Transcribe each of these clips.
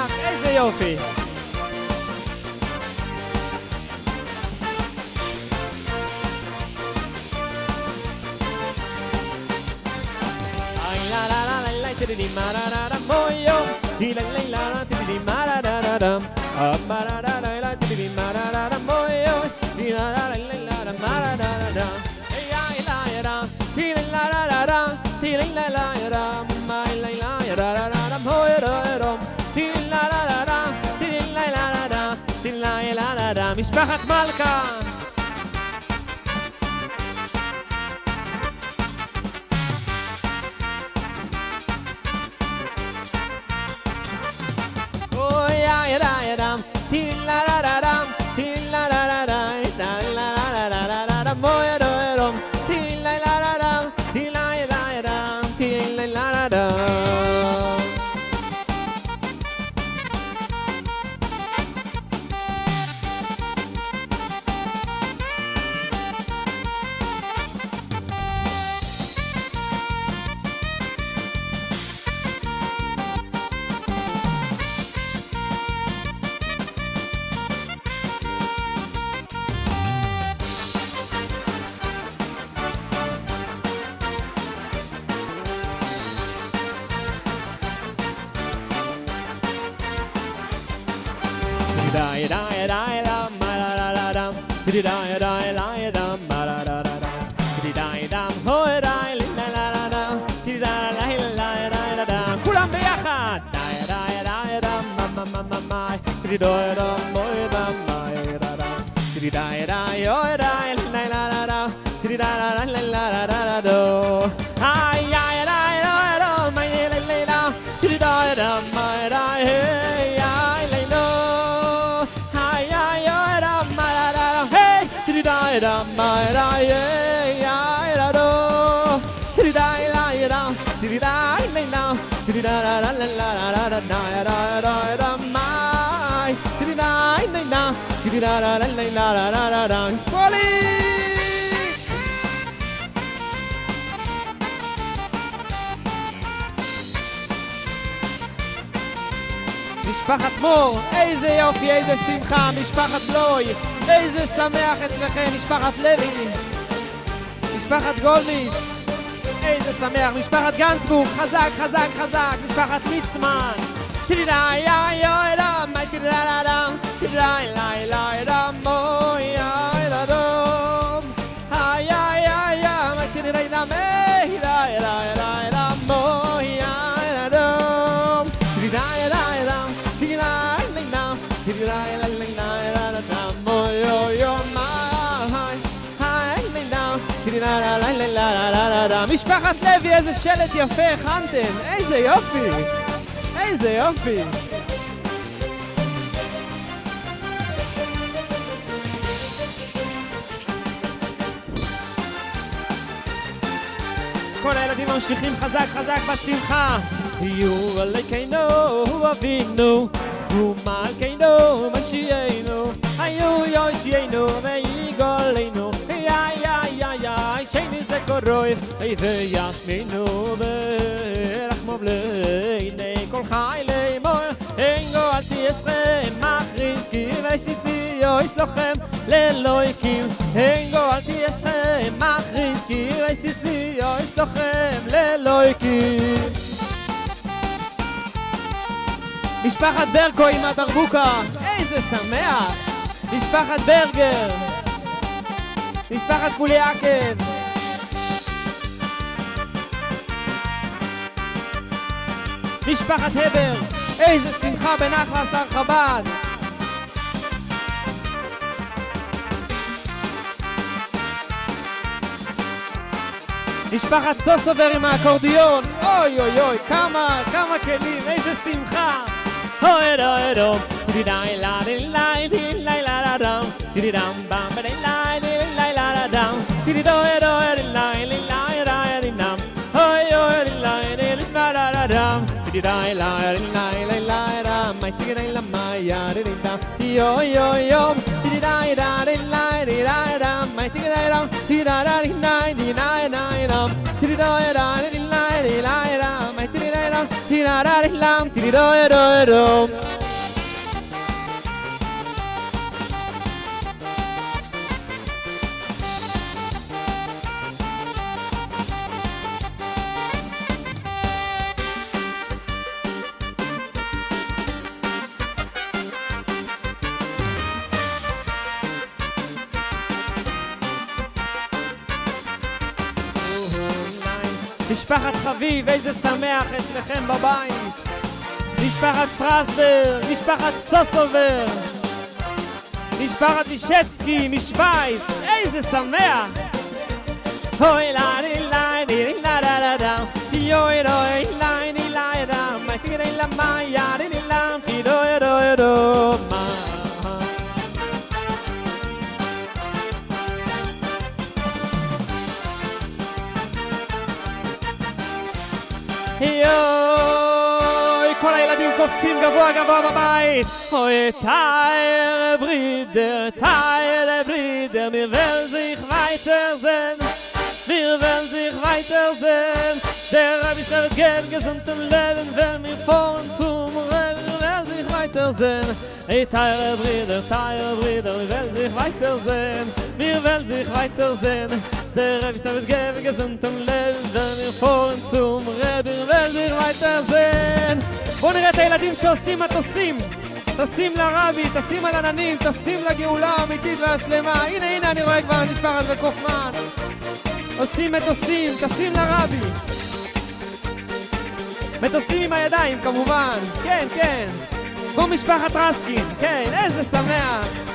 שמח, איזה יופי. Ay, la, la, la, la, la, tididi, ma, da, da, da, moyo. Ti, la, la, la, la, tididi, ma, da, da, da, משפחת מלכה כולם ביחד da ya da da, da, ma, da, yeah, ya, da, do, di da, da, ya, da, di da, la, la, di da, da, da, la, la, da, da, da, da, ya, da, da, da, ma, di da, la, la, di da, da, da, la, la, da, da, da, da, Solid! משפחת מור, איזה יופי, איזה שמחה, משפחת בלוי, איזה שמח אצלכם, משפחת לוי, משפחת גולדיס, איזה שמח, משפחת גנצבורג, חזק, חזק, חזק, משפחת ליצמן, תידה, יא, יא, יא, משפחת לוי, איזה שלט יפה הכנתם, איזה יופי, איזה יופי. כל הילדים ממשיכים חזק חזק בשמחה. יהיו עלינו אבינו, ומלכנו משיענו, היו יושיענו ויגולנו, koroy ey ze yas me no de rakh mo kol khay le mo engo al ti es re ma ris ki ve shi fi le lo engo al ti es re ki ve shi fi le lo ikim משפחת ברקו עם הברבוקה איזה שמח! משפחת ברגר! משפחת קוליאקב! משפחת הבר, איזה שמחה בנחל שר חב"ד! משפחת סוסובר עם האקורדיון, אוי אוי אוי, כמה, כמה כלים, איזה שמחה! אוי אוי אוי, די דם, טי אוי אוי אוי, טידי די דה די לי די די דם, מי טידי די דם, טידי דה די די די די די דם, טידי דוי דה די לי די לי דם, מי טידי די דם, טידי la la lam tiri do do משפחת חביב, איזה שמח אצלכם בבית. משפחת פרסבר, משפחת סוסובר, משפחת מישצקי משוויץ, איזה שמח! אוי לה לי לה לי לה לה לה לה יוי רוי לה לי לה לה מה תראי לה מה יארי לי לה תידוי רוי מה קופצים גבוה גבוה בבית. אוי, טייר ברידר, טייר ברידר, mir will sich weiter sehen. Wir will sich weiter sehen. Der Rabbi sagt, gern gesund im Leben, wenn wir fahren zum Reben, wir sich weiter sehen. Hey, טייר ברידר, טייר ברידר, wir will sich weiter sehen. Wir will sich weiter sehen. Der Rebbe ist geben, gesund am Leben, wenn wir fahren zum Rebbe, will sich weiter sehen. בואו נראה את הילדים שעושים מטוסים. טסים לרבי, טסים על עננים, טסים לגאולה האמיתית והשלמה. הנה, הנה, אני רואה כבר את משפחת וקופמן. עושים מטוסים, טסים לרבי. מטוסים עם הידיים, כמובן. כן, כן. כמו משפחת רסקין. כן, איזה שמח.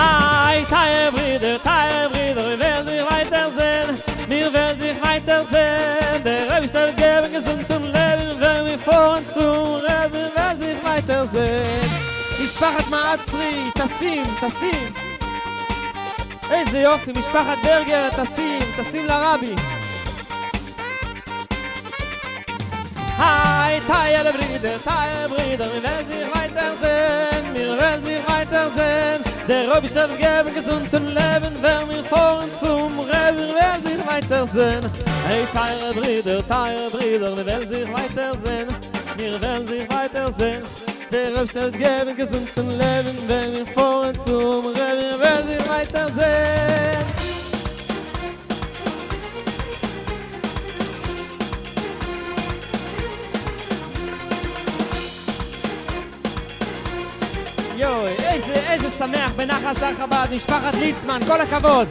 Ei, teil Brüder, teil Brüder, We werden sich weiter sehen, mir werden sich weiter sehen. Der Rebbe ist der Gebe, gesund zum Rebbe, wir to sich vor uns zu Rebbe, wir werden sich weiter sehen. Mishpachat Maatzri, tassim, tassim. איזה יופי, משפחת ברגר, תשים, תשים לרבי. היי, טייל ברידר, טייל ברידר, מירבל זיך We זן, מירבל זיך וייטר Der Rabbi schaff geben gesunden Leben, wer mir vorn zum Rebbe wer sich weiter sehen. Hey teure Brüder, teure Brüder, wir werden sich weiter sehen. Wir werden sich weiter sehen. Der Rabbi schaff geben gesunden Leben, wer mir vorn zum Rebbe wer sich weiter sehen. איזה, שמח בנחל שר חב"ד, משפחת ליצמן, כל הכבוד!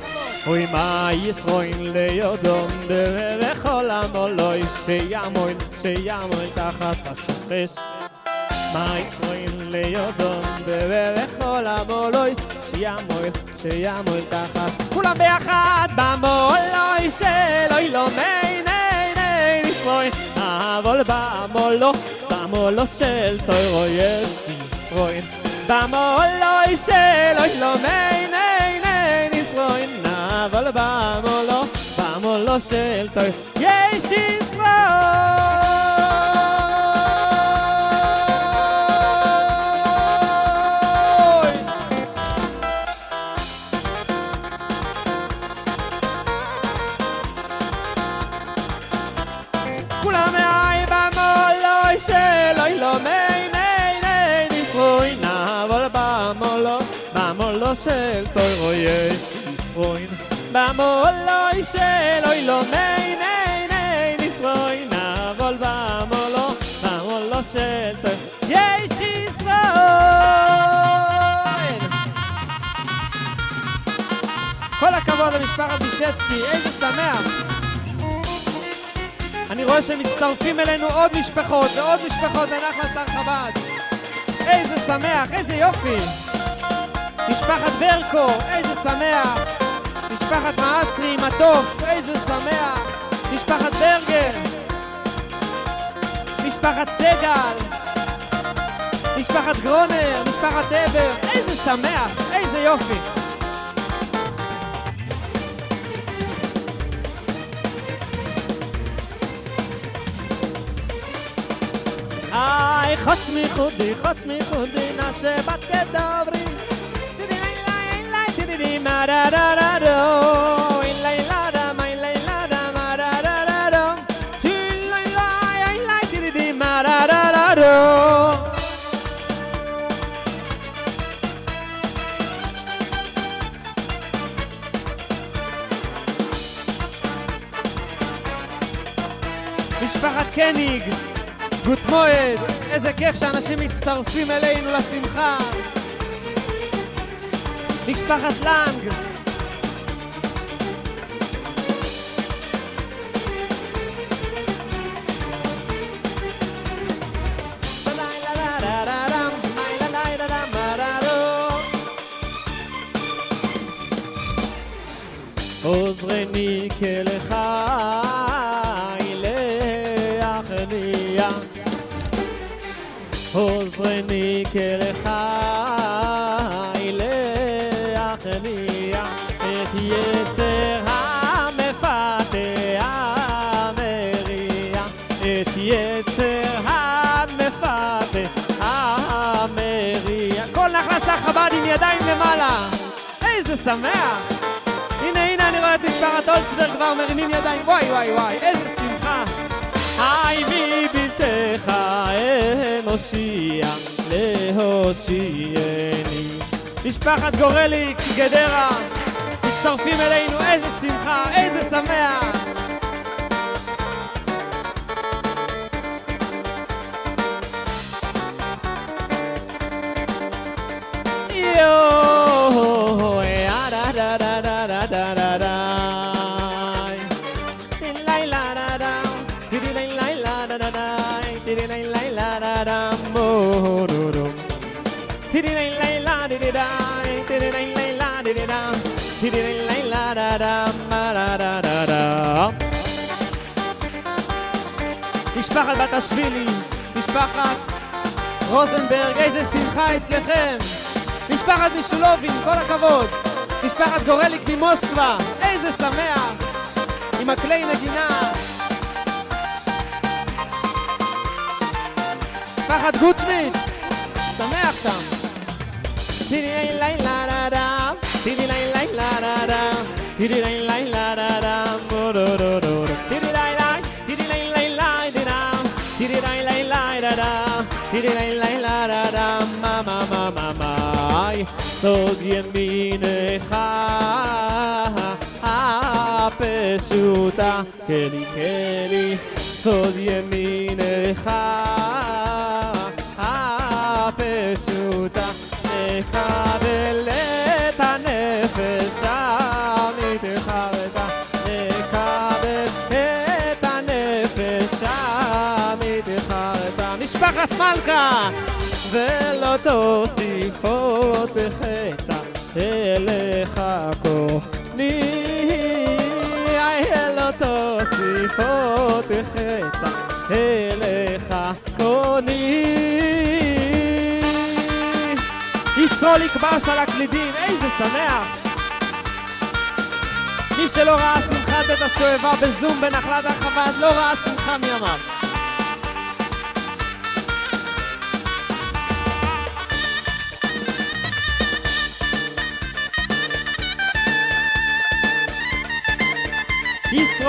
אוי מה ישרוין ליודון בכל המולוי שימוין, שימוין תחת השמש. מה ישרוין ליודון בכל המולוי שימוין, שימוין תחת כולם ביחד במולוי שלוי לא מי ני ני נשרוין אבל במולו, במולו של תוירו יש ישרוין במולוי שלוי לא מי ני ני נשרוין אבל במולו, במולו של תוירו יש ישרוין ישרוין במולוי שלוי לא מי ני ני נשרוין אבל במולו, במולו של תוירו יש ישרוין כל הכבוד למשפחת בישצקי, איזה שמח! אני רואה שמצטרפים אלינו עוד משפחות ועוד משפחות לנחל שר חב"ד. איזה שמח, איזה יופי! משפחת ברקו, איזה שמח! משפחת מעצרי, מטוף, איזה שמח! משפחת ברגר! משפחת סגל! משפחת גרונר, משפחת הבר, איזה שמח, איזה יופי! איי, חוץ מחודי, חוץ מחודי, נעשה בת כדברי. טידי לי לי לי, טידי לי מה דה מועד, איזה כיף שאנשים מצטרפים אלינו לשמחה. משפחת לנג, שמח. הנה הנה אני רואה את משפחת אולצברג כבר מרימים ידיים. וואי וואי וואי איזה שמחה. היי מבלתך אנושיה להושיעני. משפחת גורליק גדרה מצטרפים אלינו. איזה שמחה איזה שמח משפחת בת השבילי, משפחת רוזנברג, איזה שמחה אצלכם! משפחת משולובין, כל הכבוד! משפחת גורליק ממוסקבה, איזה שמח! עם הכלי נגינה! משפחת גוטשמיט, שמח שם! לילה Zodien mine ha apesuta keli keli Zodien mine ha ולא תוסיף עוד בחטא אליך כהני לא תוסיף עוד בחטא אליך כהני ישרול יקבש על הקלידים, איזה שמח! מי שלא ראה שמחת בית השואבה בזום בנחלת החב"ד לא ראה שמחה מימיו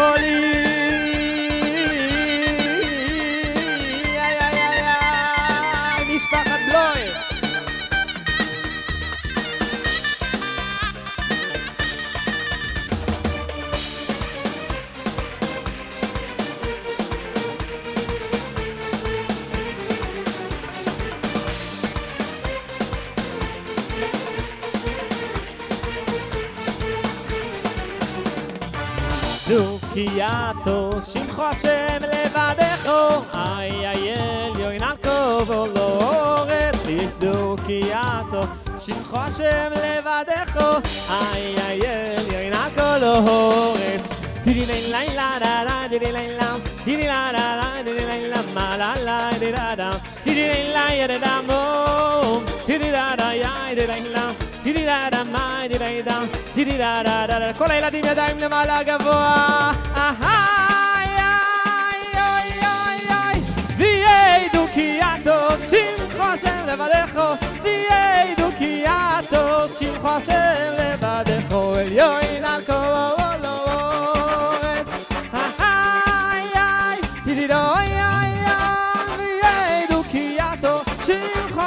Holy to shim khoshem levadecho. Ay ay el yo in alkovo lo oret dik do kiato. Shim khoshem levadecho. Ay ay el yo in alkovo lo oret. Dili lein la la la la lein la. Dili la la la dili lein la ma la la dili la da. Dili lein la ya da da mo. Dili la da ya dili lein la. Dili la da ma dili lein da. טירי דה דה דה דה כל הילדים ידיים למעלה גבוה אהי איי אוי אוי אוי ויהי דוקייתו שמחו השם לבדךו ויהי דוקייתו שמחו השם לבדךו עליון על כל אורץ אהי איי טירי דו אוי אוי אוי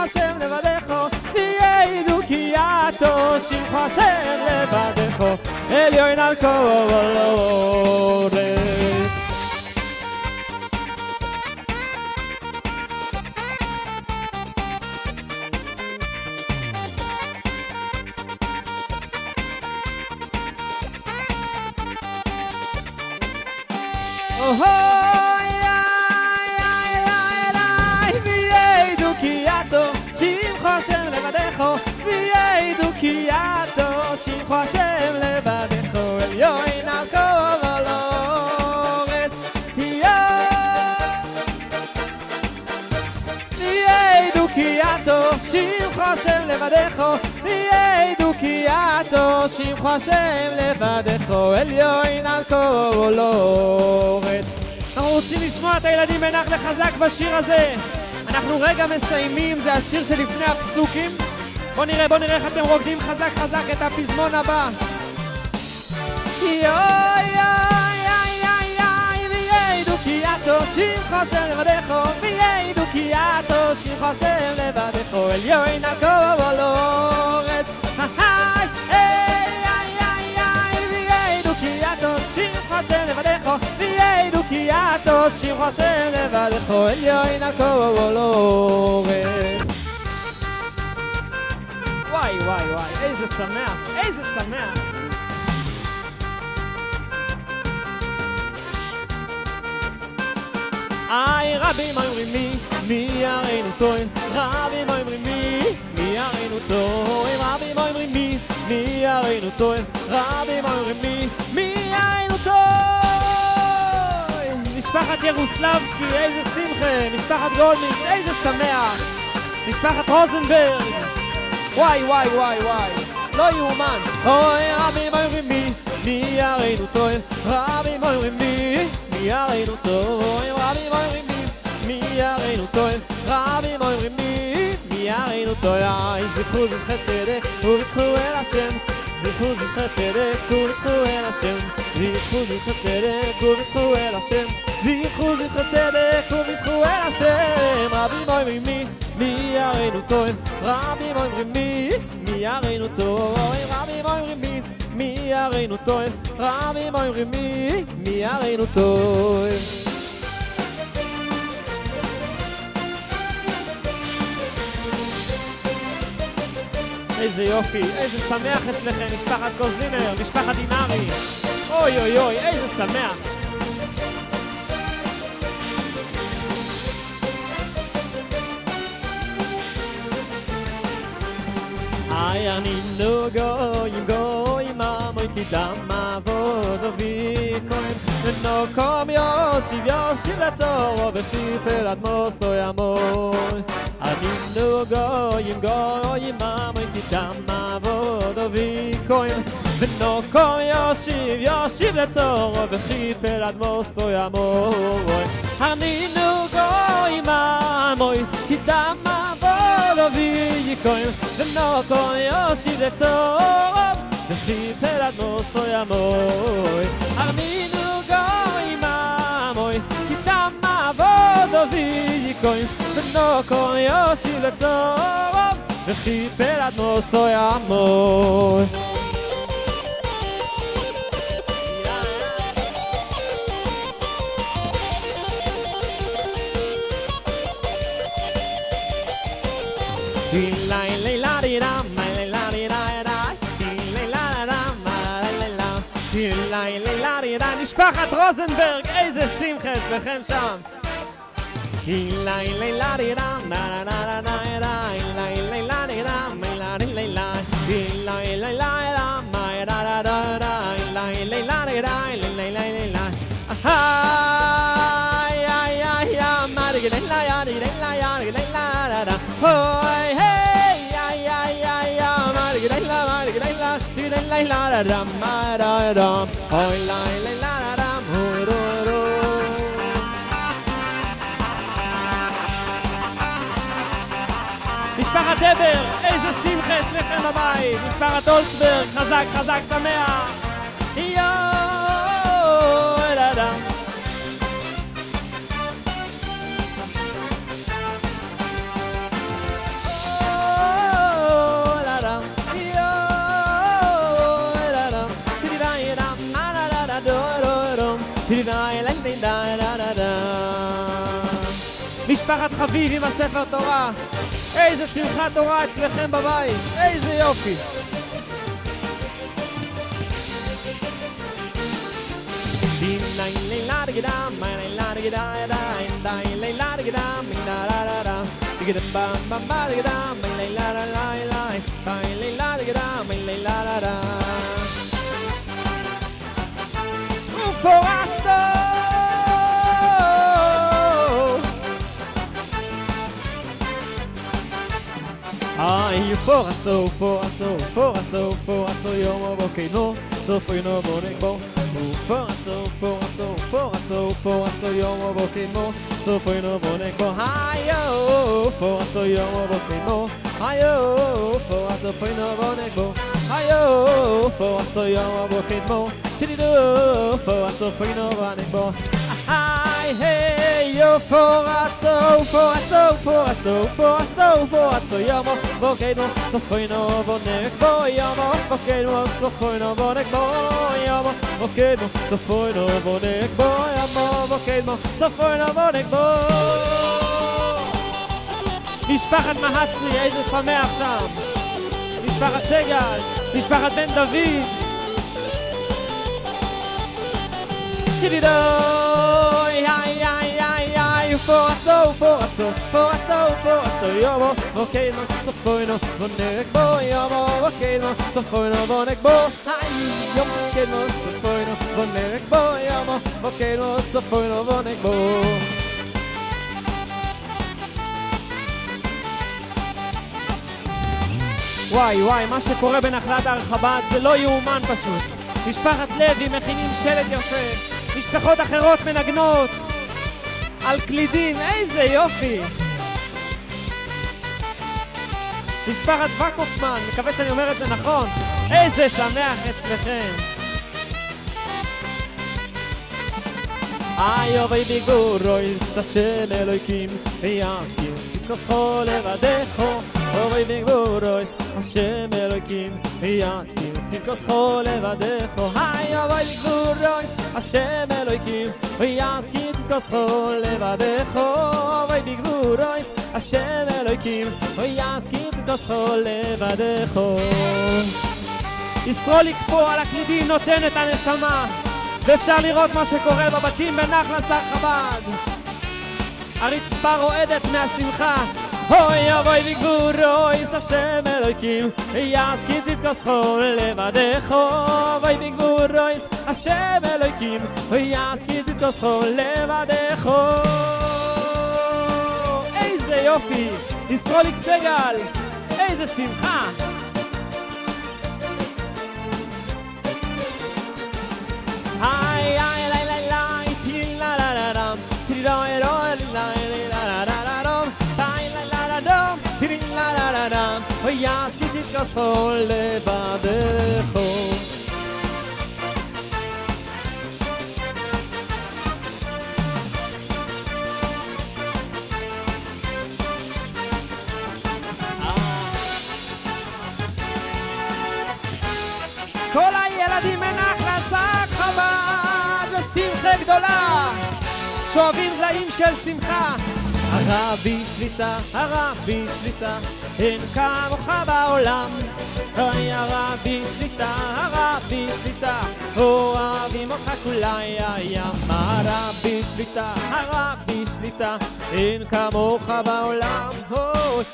השם לבדךו, כי יעתו שמחו השם לבדךו, עליון על כל הארץ. אוי, איי, שמחו השם השם לבדךו, עליון על כל הארץ. אנחנו רוצים לשמוע את הילדים בנחל חזק בשיר הזה. אנחנו רגע מסיימים, זה השיר שלפני הפסוקים. בוא נראה, בוא נראה איך אתם רוקדים חזק חזק את הפזמון הבא. יוי יוי יוי יוי יוי ויעידו כי יעתו שמחו השם לבדךו ויעידו כי יעתו שמחו השם לבדךו עליון על הארץ. היי היי היי היי ויעידו כי יעתו שמחו השם לבדךו ויעידו כי יעתו שמחו השם לבדךו עליון על הארץ וואי וואי איזה שמח איזה שמח. איי רבים אומרים מי, מי יראינו טוען? רבים אומרים מי, מי יראינו טוען? רבים אומרים מי, מי יראינו טוען? רבים אומרים מי, מי יראינו טוען? משפחת ירוסלבסקי, איזה שמחה. משפחת גולדניץ, איזה שמח. משפחת רוזנברג וואי וואי וואי וואי. לא יאומן. אוי רבים אומרים מי, מי יראינו טוען רבים אומרים מי, מי יראינו טוען רבים אומרים מי, מי יראינו טוען רבים אומרים מי, מי יראינו טוען איי זכרו זכרי צדק ובזכו אל השם. זכרו זכרי צדק ובזכו אל השם. זכרו זכרי צדק ובזכו אל השם. זכרו זכרי צדק ובזכו אל השם. רבים אומרים מי, מי יראינו טוען? רבים אומרים מי, מי יראינו טוען? רבים אומרים מי, מי יראינו טוען? רבים אומרים מי, מי יראינו טוען? איזה יופי, איזה שמח אצלכם, משפחת קוזינר, משפחת דינארי. אוי אוי אוי, איזה שמח. איי אנינו גויים גויים עמוי כי דם אבוד אבי כהן ונוקום יושיב יושיב לצורו וכיפל אדמוסו ימוי אנינו גויים גויים עמוי כי דם אבוד אבי כהן ונוקום יושיב יושיב לצורו וכיפל אדמוסו ימוי אנינו גויים עמוי כי דם אבוד אבי כהן ונוקום יושיב לצורו וכיפל אדמוסו ימוי ארמינו גוי ממוי כי דם אבוד אבי כהן ונוקום יושיב לצורו וכיפל אדמוסו ימוי משפחת רוזנברג, איזה שמחה אצלכם שם! משפחת נבר, איזה שמחה אצלכם בבית, משפחת אולסברג, חזק חזק שמח, יואו, אל אדם. משפחת חביב עם הספר תורה. איזה שמחת תורה אצלכם בבית, איזה יופי. Forração, forração, forração, forração e uma boca e não Sou foi no boneco Forração, forração, forração, forração e uma boca e não Sou foi no boneco Ai, oh, forração e uma boca e não Ai, oh, forração foi no boneco Ai, oh, forração e uma boca e não Tiriru, forração foi no boneco Ai, hey, eu forração yo, foraçou, foraçou, foraçou, foraçou, foraçou, yomo volcano, sofro no boneco. Yomo volcano, sofro no boneco. Yomo volcano, sofro no boneco. Yomo volcano, sofro no boneco. משפחת מהצרי, איזה שמח שם. משפחת סגל, משפחת בן דוד. תדידוי, פורצו, פורצו, פורצו, פורצו, יומו, ווקיינו, סופוינו, בונק בו, יומו, ווקיינו, סופוינו, בונק בו, איי, יומו, ווקיינו, סופוינו, בונק בו, יומו, ווקיינו, סופוינו, בונק בו. וואי וואי, מה שקורה בנחלת הר חב"ד זה לא יאומן פשוט. משפחת לוי מכינים שלט יפה, משפחות אחרות מנגנות על קלידים, איזה יופי! משפחת וקופמן, מקווה שאני אומר את זה נכון, איזה שמח אצלכם! איי אוי ביגורויס, השם אלוהיקים, ויעשים כוסכו לבדךו, אוי ביגורויס, השם אלוהיקים, ויעשים כוסכו לבדךו, איי אוי ביגורויס, השם אלוהיקים, ויעשים כוסכו לבדךו, אוי ביגורויס, השם אלוהיקים, ויעשים כוסכו לבדךו. ישרול לקפוא על הקלידים נותן את הנשמה ואפשר לראות מה שקורה בבתים בנחלת שר חב"ד. הרצפה רועדת מהשמחה. אוי אבוי וגבורויס השם אלוהיקים, יעסקי צדקוסכו לבדךו. אוי וגבורויס השם אלוהיקים, יעסקי צדקוסכו לבדךו. איזה יופי! ישרוליק סגל! איזה שמחה! Ay, ay, la, la, la, ti, la, la, la, dum, ti, do, do, la, la, la, la, גדולה, שואבים זעים של שמחה. הרבי שליטה, הרבי שליטה, אין כמוך בעולם. אוי הרבי שליטה, הרבי שליטה, אוהבים אותך כולה ים. הרבי שליטה, הרבי שליטה, אין כמוך בעולם.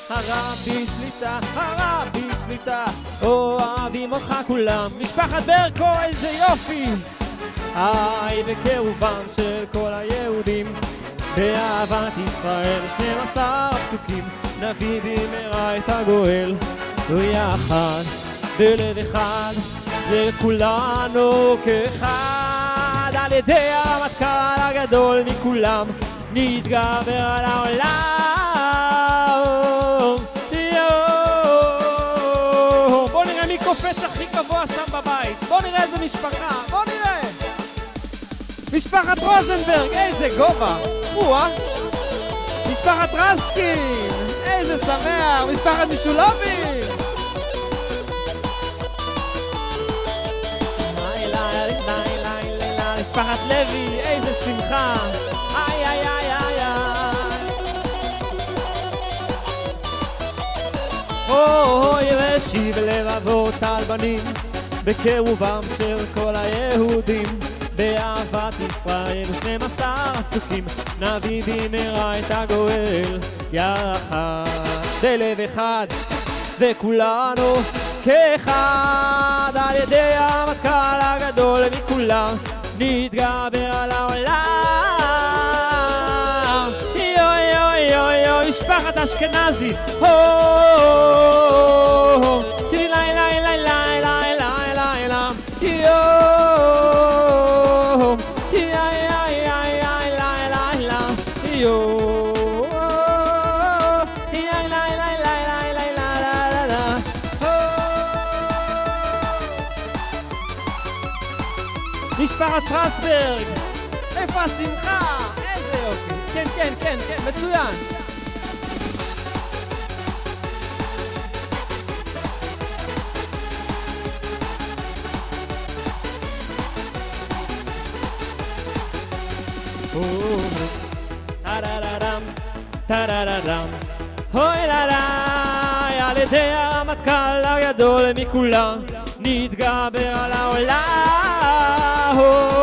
הרבי שליטה, הרבי שליטה, אוהבים אותך כולם. משפחת ברקו, איזה יופי! היי בקירובם של כל היהודים באהבת ישראל שנים עשר פסוקים נביא במהרה את הגואל ויחד בלב אחד וכולנו כאחד על ידי הרמטכ"ל הגדול מכולם נתגבר על העולם. יואו! בוא נראה מי קופץ הכי גבוה שם בבית בוא נראה איזה משפחה משפחת רוזנברג, איזה גובה! או-אה! משפחת רסקין, איזה שמח! משפחת משולובי! משפחת לוי, איזה שמחה! איי איי איי איי איי! אוי ושיב לבבות על בנים בקירובם של כל היהודים באהבת ישראל ושנים עשר פסוקים נביא במהרה את הגואל יחד בלב אחד וכולנו כאחד על ידי המטכ"ל הגדול מכולם נתגבר על העולם. יוי יוי יוי יוי משפחת אשכנזי הו 很自然。哦，哒啦啦啦，哒啦啦啦，哦啦啦。L'idea matcalla gadole mi culla, nidga bera la ola. Oh.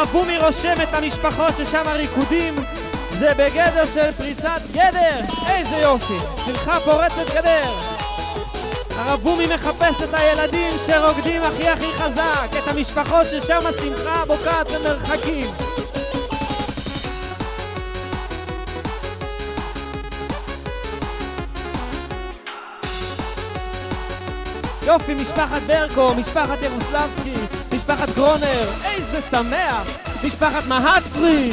הרב בומי רושם את המשפחות ששם הריקודים זה בגדר של פריצת גדר. איזה יופי, שמחה פורצת גדר. הרב בומי מחפש את הילדים שרוקדים הכי הכי חזק, את המשפחות ששם השמחה בוקעת למרחקים. יופי, משפחת ברקו, משפחת ירוסלבסקי, משפחת גרונר, איזה שמח! משפחת מהצרי!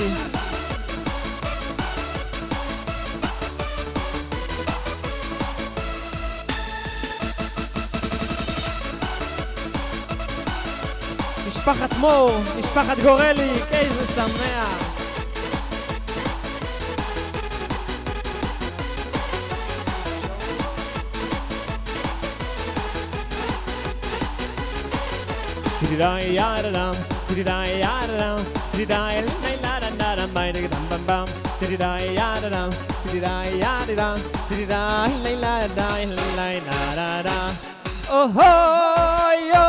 משפחת מור, משפחת גורליק, איזה שמח! Oh, oh, yo.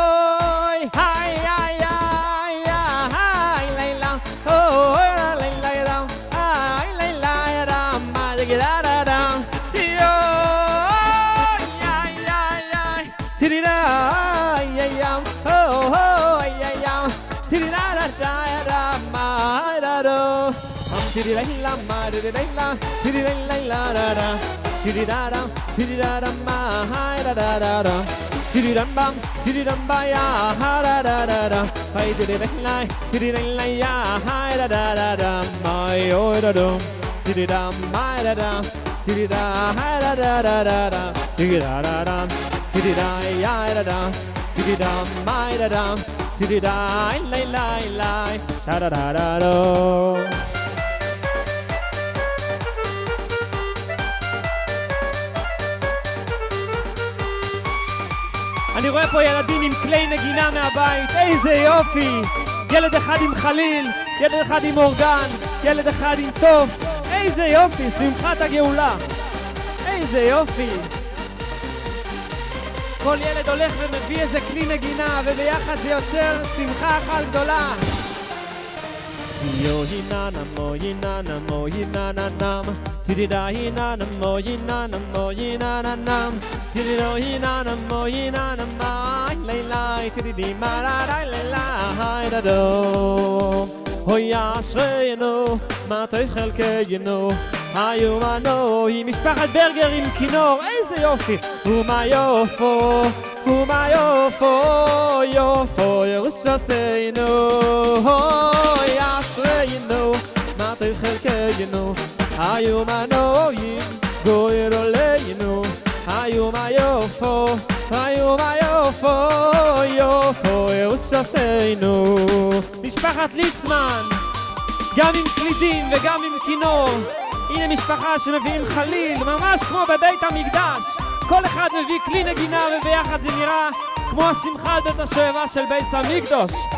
Tiri-da-la, tiri-da-la-la-da-da Tiri-da-da, tiri-da-da-ma-hi-da-da-da-da Tiri-dum-bum, tiri-dum-ba-ya-ha-da-da-da-da Hi, tiri-da-la, tiri-da-la-ya-hi-da-da-da-da Ma-yo-da-dum, tiri-da-ma-da-da Tiri-da-hi-da-da-da-da-da Tiri-da-da-dum, tiri-da-ya-da-da Tiri-da-ma-da-dum, tiri-da-la-la-la-la Da-da-da-da-da אני רואה פה ילדים עם כלי נגינה מהבית, איזה יופי! ילד אחד עם חליל, ילד אחד עם אורגן, ילד אחד עם תוף, איזה יופי, שמחת הגאולה. איזה יופי. כל ילד הולך ומביא איזה כלי נגינה, וביחד זה יוצר שמחה אחת גדולה. Yo hina na mo hina na mo tiri da hi na na mo yi na na mo yi na na na tiri do hi na na mo yi na na ma lai lai tiri di ma ra ra lai la hai da do ho ya shre no ma tay khal ke yi no hayu ma no hi mis pa khat berger im kino ey ze yofi u ma yofo u ma yofo no ho ya shre no ma tay khal ke תחלקנו, היומנו, גויר עולנו, היום היופו, היום היופו, יופו ירושתנו. משפחת ליצמן, גם עם קלידים וגם עם כינור. הנה משפחה שמביאים חליל, ממש כמו בבית המקדש. כל אחד מביא כלי נגינה וביחד זה נראה כמו השמחה בית השואבה של בית המקדוש.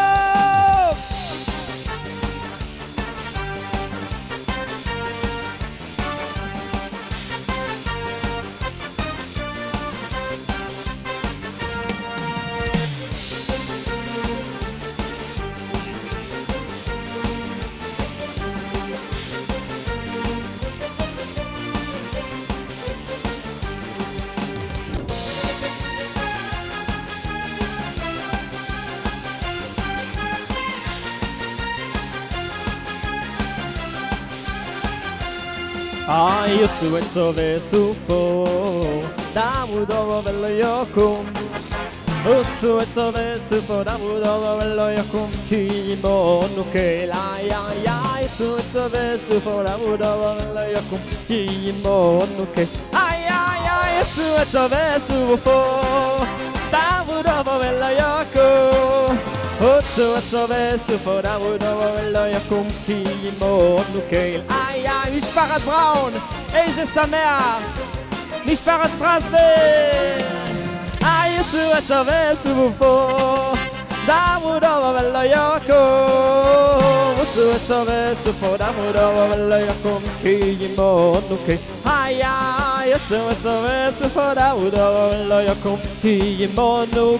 Ah, you two it's sufo. That would overwhelm your sufo. That would overwhelm your cum. Kimbo, okay, la, ya, ya. So sufo. That would overwhelm your cum. Kimbo. Ay, ay, ay, it's sufo. That would overwhelm. et so ve su fo Da mu do vo ve lo yo kum Otso otso vesu fora udo lo yakum ki mo nu keil ay ay משפחת בראון איזה שמח משפחת שטרסבר ay otso otso vesu fo da udo lo yakum otso otso vesu fora udo lo yakum ki mo nu keil יצום עצום וסופו דאוד לא יקום כי ימונו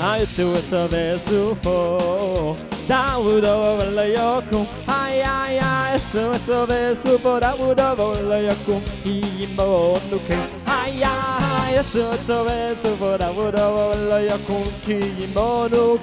היצום עצום וסופו דאוד לא יקום היי היי יצום עצום וסופו דאוד לא יקום כי ימונו היי היי יצום עצום וסופו דאוד לא יקום כי ימונו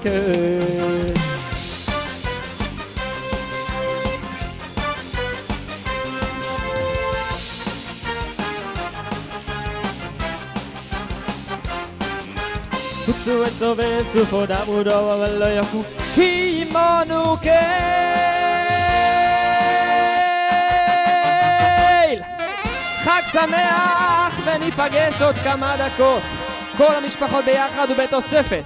vesu fo da mu do wa lo yaku Ki monu keil חג שמח וניפגש עוד כמה דקות כל המשפחות ביחד ובתוספת